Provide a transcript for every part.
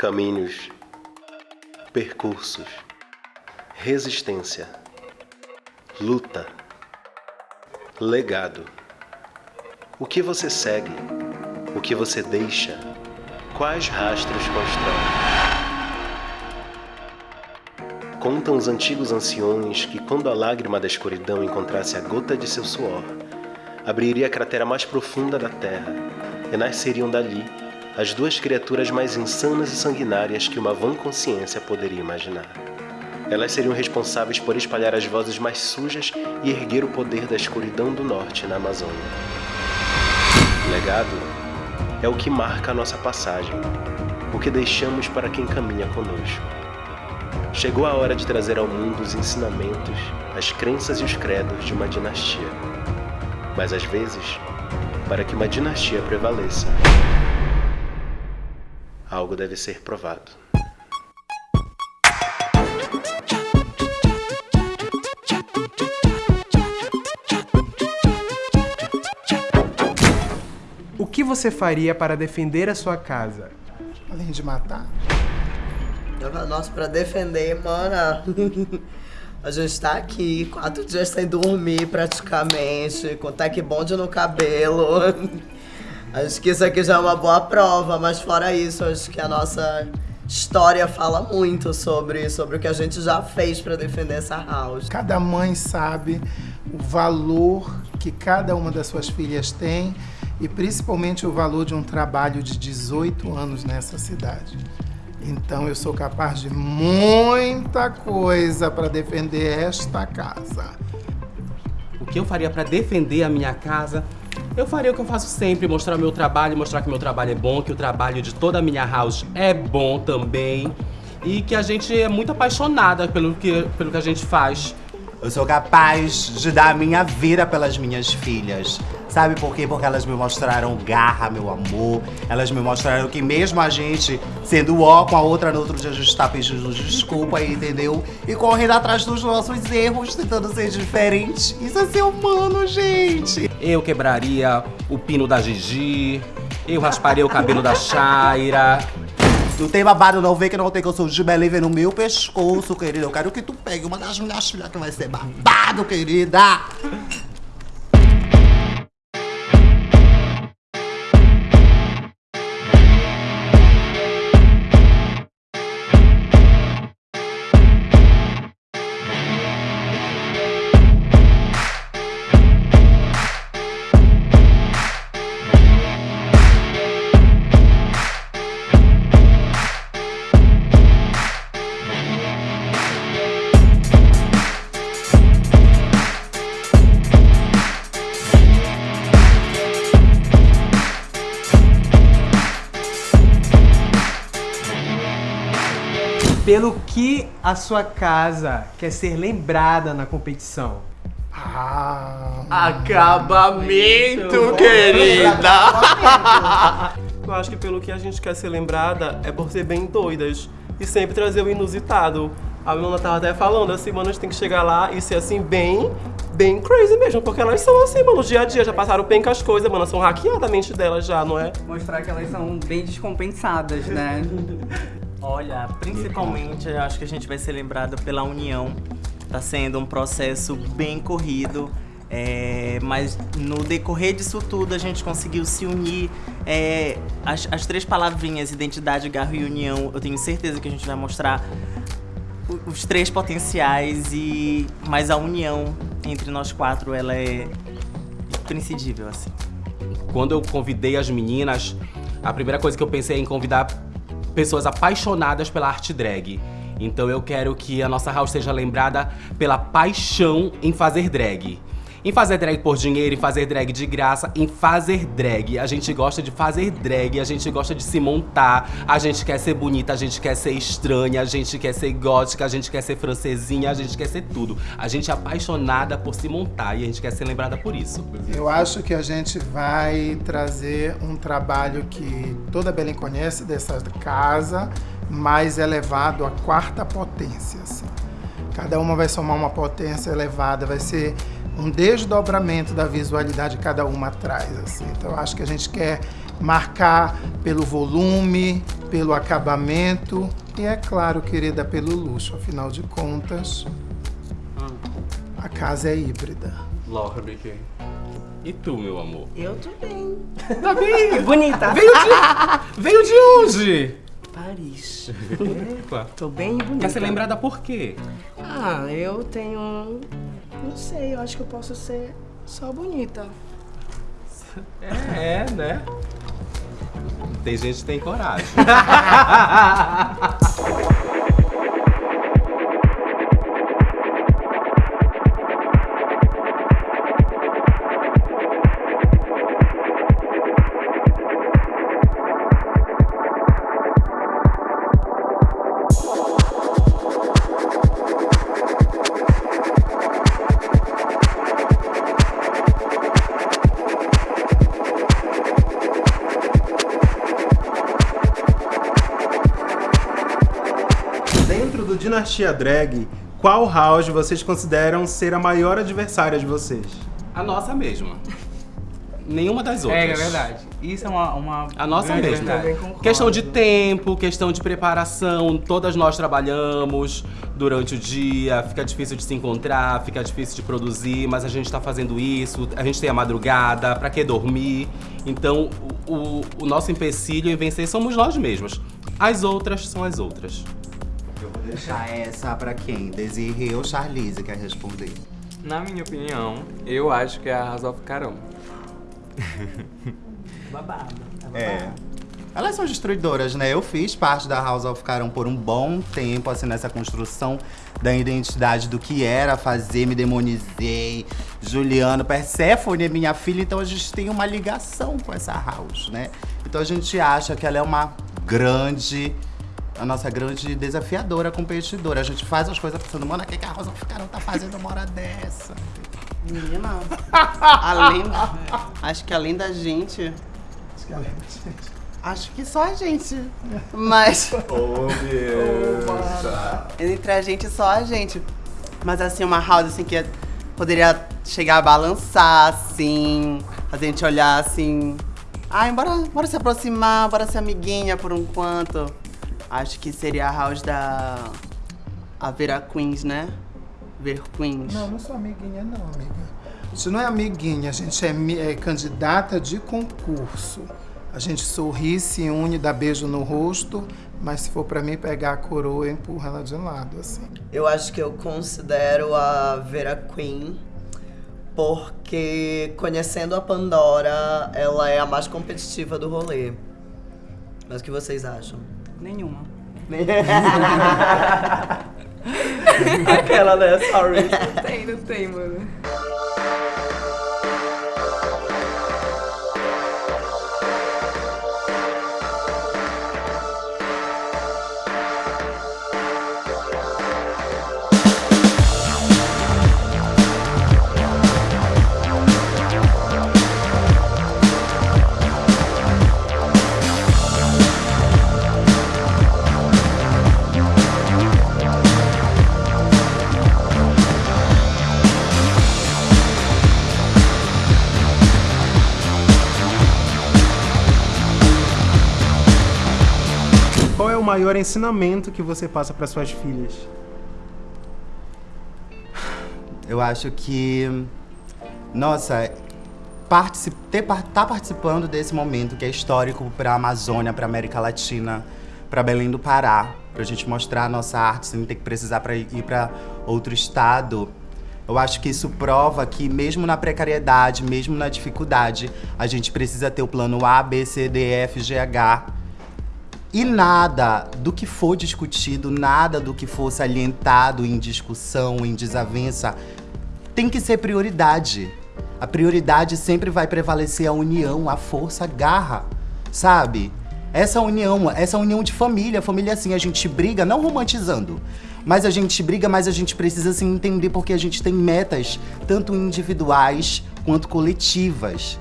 caminhos, percursos, resistência, luta, legado. O que você segue? O que você deixa? Quais rastros constrói? Contam os antigos anciões que quando a lágrima da escuridão encontrasse a gota de seu suor, abriria a cratera mais profunda da terra e nasceriam dali as duas criaturas mais insanas e sanguinárias que uma vã consciência poderia imaginar. Elas seriam responsáveis por espalhar as vozes mais sujas e erguer o poder da escuridão do norte na Amazônia. Legado é o que marca a nossa passagem, o que deixamos para quem caminha conosco. Chegou a hora de trazer ao mundo os ensinamentos, as crenças e os credos de uma dinastia. Mas às vezes, para que uma dinastia prevaleça, algo deve ser provado. O que você faria para defender a sua casa? Além de matar? Nossa, pra defender, mana. A gente tá aqui, quatro dias sem dormir praticamente, com tech bond no cabelo. Acho que isso aqui já é uma boa prova, mas fora isso, acho que a nossa história fala muito sobre, sobre o que a gente já fez para defender essa house. Cada mãe sabe o valor que cada uma das suas filhas tem e principalmente o valor de um trabalho de 18 anos nessa cidade. Então eu sou capaz de muita coisa para defender esta casa. O que eu faria para defender a minha casa? Eu faria o que eu faço sempre, mostrar o meu trabalho, mostrar que meu trabalho é bom, que o trabalho de toda a minha house é bom também e que a gente é muito apaixonada pelo que, pelo que a gente faz. Eu sou capaz de dar a minha vida pelas minhas filhas. Sabe por quê? Porque elas me mostraram garra, meu amor. Elas me mostraram que mesmo a gente sendo ó com a outra, no outro dia a gente tá pedindo desculpa aí, entendeu? E correndo atrás dos nossos erros, tentando ser diferente. Isso é ser humano, gente. Eu quebraria o pino da Gigi, eu rasparia o cabelo da Shaira. Não tem babado não, vê que não tem que eu sou de Belém no meu pescoço, querida. Eu quero que tu pegue uma das minhas filhas que vai ser babado, querida. A sua casa quer ser lembrada na competição? Ah, Acabamento, querida! Eu acho que pelo que a gente quer ser lembrada é por ser bem doidas e sempre trazer o inusitado. A Luna tava até falando assim, mano, a gente tem que chegar lá e ser assim, bem, bem crazy mesmo, porque elas são assim, mano, no dia a dia, já passaram bem com as coisas, mano, são hackeadas a mente delas já, não é? Mostrar que elas são bem descompensadas, né? Olha, principalmente eu acho que a gente vai ser lembrado pela união. Tá sendo um processo bem corrido, é, mas no decorrer disso tudo a gente conseguiu se unir. É, as, as três palavrinhas, identidade, garro e união, eu tenho certeza que a gente vai mostrar os três potenciais e mas a união entre nós quatro ela é imprescindível assim. Quando eu convidei as meninas, a primeira coisa que eu pensei é em convidar pessoas apaixonadas pela arte drag. Então eu quero que a nossa house seja lembrada pela paixão em fazer drag. Em fazer drag por dinheiro, em fazer drag de graça, em fazer drag. A gente gosta de fazer drag, a gente gosta de se montar, a gente quer ser bonita, a gente quer ser estranha, a gente quer ser gótica, a gente quer ser francesinha, a gente quer ser tudo. A gente é apaixonada por se montar e a gente quer ser lembrada por isso. eu acho que a gente vai trazer um trabalho que toda Belém conhece dessa casa, mais elevado à quarta potência. assim. Cada uma vai somar uma potência elevada, vai ser um desdobramento da visualidade que cada uma traz. Assim. Então, eu acho que a gente quer marcar pelo volume, pelo acabamento e, é claro, querida, pelo luxo. Afinal de contas, a casa é híbrida. Lorde. E tu, meu amor? Eu tô bem. Tá bem? Bonita. Veio de, veio de onde? Paris. Epa. Tô bem bonita. Quer ser lembrada por quê? Ah, eu tenho. Não sei, eu acho que eu posso ser só bonita. É, né? Tem gente que tem coragem. Dinastia Drag, qual house vocês consideram ser a maior adversária de vocês? A nossa mesma. Nenhuma das outras. É, é verdade. Isso é uma. uma A nossa mesma. Questão de tempo, questão de preparação, todas nós trabalhamos durante o dia, fica difícil de se encontrar, fica difícil de produzir, mas a gente tá fazendo isso, a gente tem a madrugada, pra que dormir? Então, o, o- o nosso empecilho em vencer somos nós mesmos. As outras são as outras. Eu vou deixar essa pra quem? Desirê ou Charlize quer responder? Na minha opinião, eu acho que é a House of Carão. Babado. É. Elas são destruidoras, né? Eu fiz parte da House of Carão por um bom tempo, assim, nessa construção da identidade do que era fazer, me demonizei. Juliano, Perséfone é minha filha, então a gente tem uma ligação com essa house, né? Então a gente acha que ela é uma grande, a nossa grande desafiadora, competidora. A gente faz as coisas pensando, mano, o que que a House of Carão tá fazendo uma hora dessa? Menina, além. Acho que além da gente. Acho que só a gente. Mas. Oh, Entre a gente, só a gente. Mas assim, uma house assim que poderia chegar a balançar, assim. A gente olhar assim. Ai, bora, bora se aproximar, bora ser amiguinha por um quanto. Acho que seria a house da. A Vera Queens, né? Ver Queens. Não, não sou amiguinha, não, amiga. A gente não é amiguinha, a gente é, é candidata de concurso. A gente sorri, se une, dá beijo no rosto, mas se for pra mim pegar a coroa, eu empurro ela de lado, assim. Eu acho que eu considero a Vera Queen porque conhecendo a Pandora, ela é a mais competitiva do rolê. Mas o que vocês acham? Nenhuma. Aquela, né? Sorry. Não tem, não tem, mano. Qual é o maior ensinamento que você passa para suas filhas? Eu acho que, nossa, particip, ter, tá participando desse momento que é histórico para a Amazônia, para América Latina, para Belém do Pará, para a gente mostrar a nossa arte sem ter que precisar para ir para outro estado. Eu acho que isso prova que mesmo na precariedade, mesmo na dificuldade, a gente precisa ter o plano A, B, C, D, E, F, G, H. E nada do que for discutido, nada do que for salientado em discussão, em desavença, tem que ser prioridade. A prioridade sempre vai prevalecer a união, a força, a garra, sabe? Essa união, essa união de família, família assim, a gente briga, não romantizando, mas a gente briga, mas a gente precisa se entender porque a gente tem metas, tanto individuais quanto coletivas.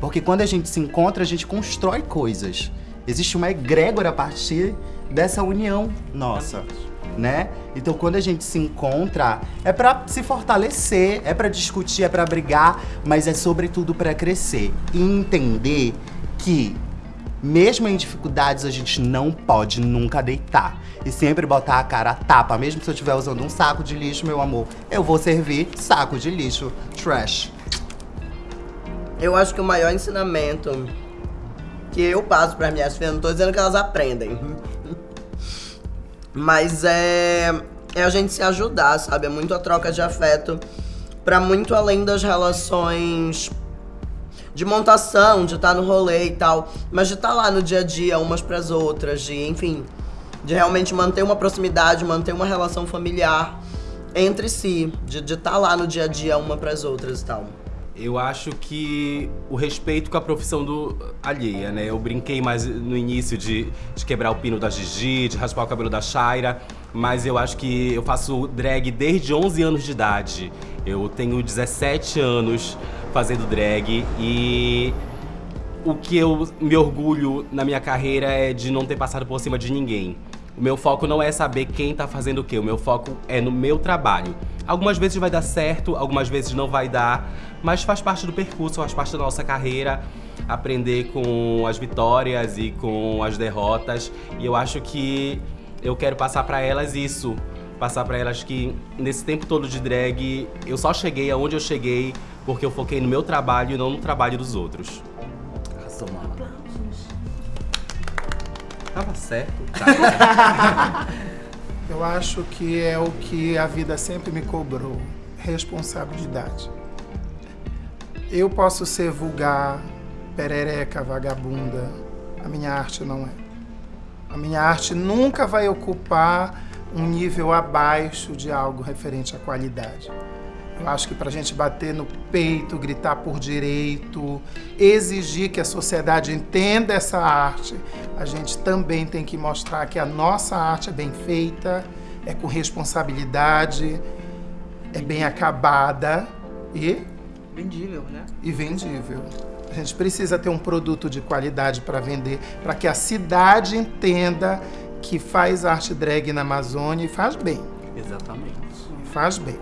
Porque quando a gente se encontra, a gente constrói coisas. Existe uma egrégora a partir dessa união nossa, né? Então quando a gente se encontra, é pra se fortalecer, é pra discutir, é pra brigar, mas é sobretudo pra crescer e entender que mesmo em dificuldades, a gente não pode nunca deitar. E sempre botar a cara a tapa. Mesmo se eu estiver usando um saco de lixo, meu amor, eu vou servir saco de lixo. Trash. Eu acho que o maior ensinamento que eu passo para minhas filhas, não tô dizendo que elas aprendem, mas é, é a gente se ajudar, sabe? É muito a troca de afeto para muito além das relações de montação, de estar no rolê e tal, mas de estar lá no dia a dia umas para as outras, de, enfim, de realmente manter uma proximidade, manter uma relação familiar entre si, de estar lá no dia a dia uma para as outras e tal. Eu acho que o respeito com a profissão do alheia, né? Eu brinquei mais no início de, de quebrar o pino da Gigi, de raspar o cabelo da Shaira, mas eu acho que eu faço drag desde 11 anos de idade. Eu tenho 17 anos fazendo drag e o que eu me orgulho na minha carreira é de não ter passado por cima de ninguém. O meu foco não é saber quem tá fazendo o quê, o meu foco é no meu trabalho. Algumas vezes vai dar certo, algumas vezes não vai dar, mas faz parte do percurso, faz parte da nossa carreira, aprender com as vitórias e com as derrotas. E eu acho que eu quero passar pra elas isso, passar pra elas que nesse tempo todo de drag, eu só cheguei aonde eu cheguei porque eu foquei no meu trabalho e não no trabalho dos outros. Arrasou, mano. Tava certo. Tá. Eu acho que é o que a vida sempre me cobrou: responsabilidade. Eu posso ser vulgar, perereca, vagabunda. A minha arte não é. A minha arte nunca vai ocupar um nível abaixo de algo referente à qualidade. Eu acho que para a gente bater no peito, gritar por direito, exigir que a sociedade entenda essa arte, a gente também tem que mostrar que a nossa arte é bem feita, é com responsabilidade, é bem acabada e Vendível, né? e vendível. A gente precisa ter um produto de qualidade para vender, para que a cidade entenda que faz arte drag na Amazônia e faz bem. Exatamente. Faz bem.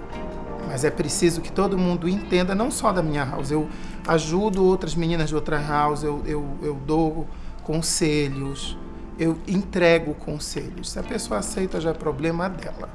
Mas é preciso que todo mundo entenda, não só da minha house. Eu ajudo outras meninas de outra house, eu, eu, eu dou conselhos, eu entrego conselhos. Se a pessoa aceita, já é problema dela.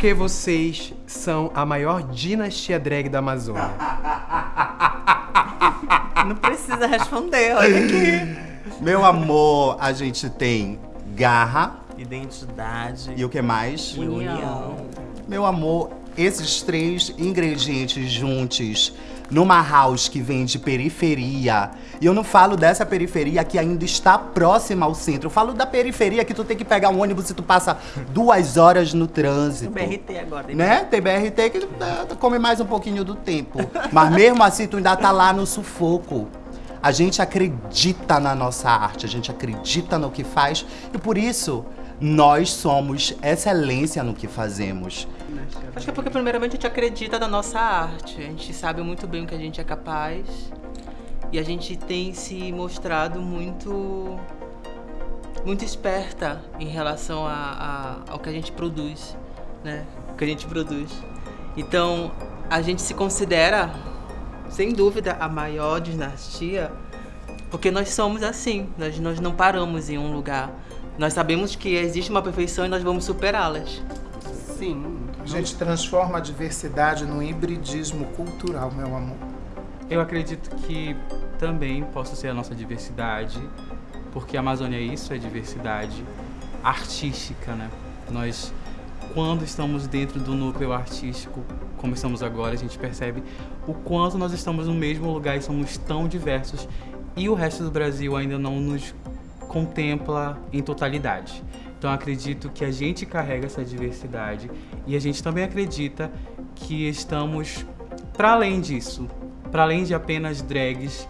Por que vocês são a maior dinastia drag da Amazônia? Não precisa responder, olha aqui. Meu amor, a gente tem garra Identidade e o que mais? união. Meu amor, esses três ingredientes juntos numa house que vem de periferia. E eu não falo dessa periferia que ainda está próxima ao centro. Eu falo da periferia que tu tem que pegar um ônibus e tu passa duas horas no trânsito. BRT agora. Né? Tem BRT que eh, come mais um pouquinho do tempo. Mas mesmo assim, tu ainda tá lá no sufoco. A gente acredita na nossa arte, a gente acredita no que faz e por isso nós somos excelência no que fazemos. Acho que é porque primeiramente a gente acredita na nossa arte. A gente sabe muito bem o que a gente é capaz. E a gente tem se mostrado muito muito esperta em relação a, a- ao que a gente produz, né? O que a gente produz. Então, a gente se considera, sem dúvida, a maior dinastia, porque nós somos assim. Nós, nós não paramos em um lugar. Nós sabemos que existe uma perfeição e nós vamos superá-las. Sim. A gente transforma a diversidade num hibridismo cultural, meu amor. Eu acredito que também possa ser a nossa diversidade, porque a Amazônia é isso, é diversidade artística, né? Nós, quando estamos dentro do núcleo artístico, como estamos agora, a gente percebe o quanto nós estamos no mesmo lugar e somos tão diversos e o resto do Brasil ainda não nos contempla em totalidade. Então acredito que a gente carrega essa diversidade e a gente também acredita que estamos para além disso, para além de apenas drags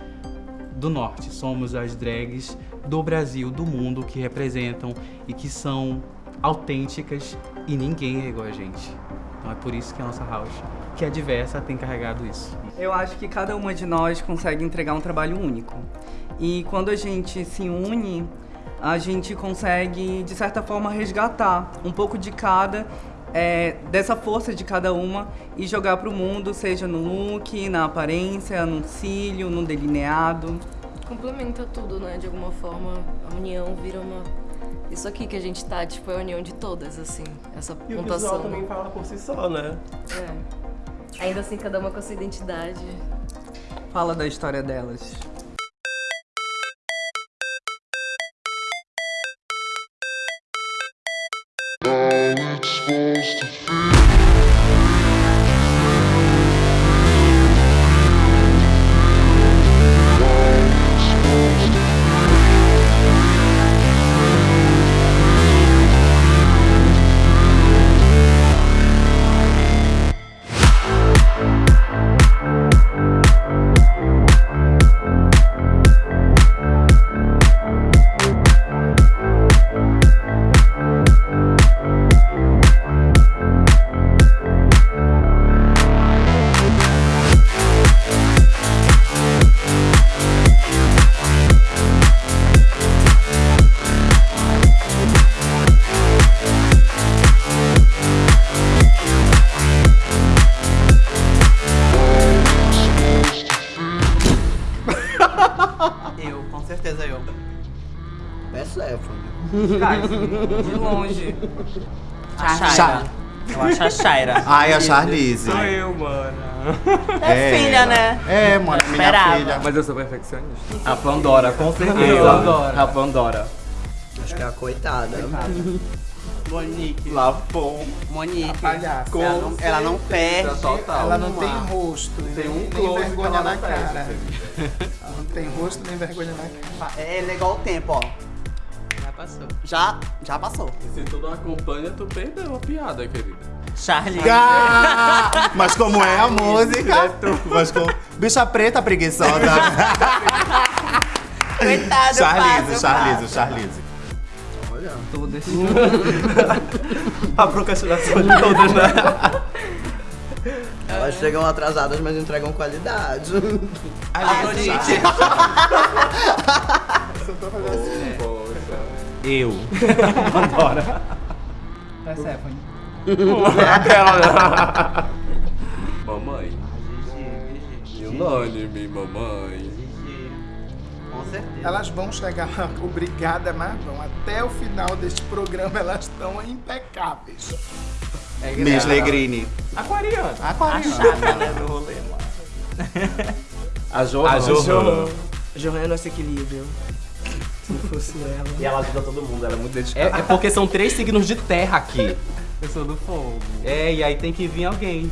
do norte, somos as drags do Brasil, do mundo que representam e que são autênticas e ninguém é igual a gente. Então é por isso que a nossa house, que é diversa, tem carregado isso. Eu acho que cada uma de nós consegue entregar um trabalho único. E quando a gente se une, a gente consegue, de certa forma, resgatar um pouco de cada, é, dessa força de cada uma e jogar para o mundo, seja no look, na aparência, no cílio, no delineado. Complementa tudo, né? De alguma forma, a união vira uma. Isso aqui que a gente tá, tipo, é a união de todas, assim. Essa E o pontuação. visual também fala por si só, né? É. Ainda assim, cada uma com a sua identidade. Fala da história delas. How it's supposed to feel De longe. A Shaira. Eu acho a Shaira. Ai, a Charlize. Sou eu, mano. É filha, né? É, mano, minha Esperava. filha. Mas eu sou perfeccionista. A Pandora, com certeza. Pandora. A Pandora. Acho que é a coitada. Monique. Lafon. Monique. palhaça. Ela não, ela não perde. Total. Ela não uma. tem rosto, Tem um close vergonha na cara. Ela não tem rosto nem vergonha na cara. É legal o tempo, ó. Já passou. Já, já passou. E se tu não acompanha, tu perdeu a piada, querida. Charlie. Ah, mas como é a música? Mas como... Bicha preta preguiçosa. Coitado, Charlize, eu Charlize. Charlize. Olha. Todas. A procrastinação de todas, né? Elas chegam atrasadas, mas entregam qualidade. Afrodite. Poxa. Eu. Pandora. Persephone. Aquela. mamãe. Unânime, mamãe. Com certeza. Elas vão chegar lá, obrigada, mas vão. Até o final deste programa elas estão impecáveis. Miss Legrini. Aquariana. A Aquariana. chata, né, do rolê, mano. A Johan. A Johan. Johan é nosso equilíbrio. Se fosse ela. E ela ajuda todo mundo, ela é muito dedicada. É, é porque são três signos de terra aqui. Eu sou do fogo. É, e aí tem que vir alguém.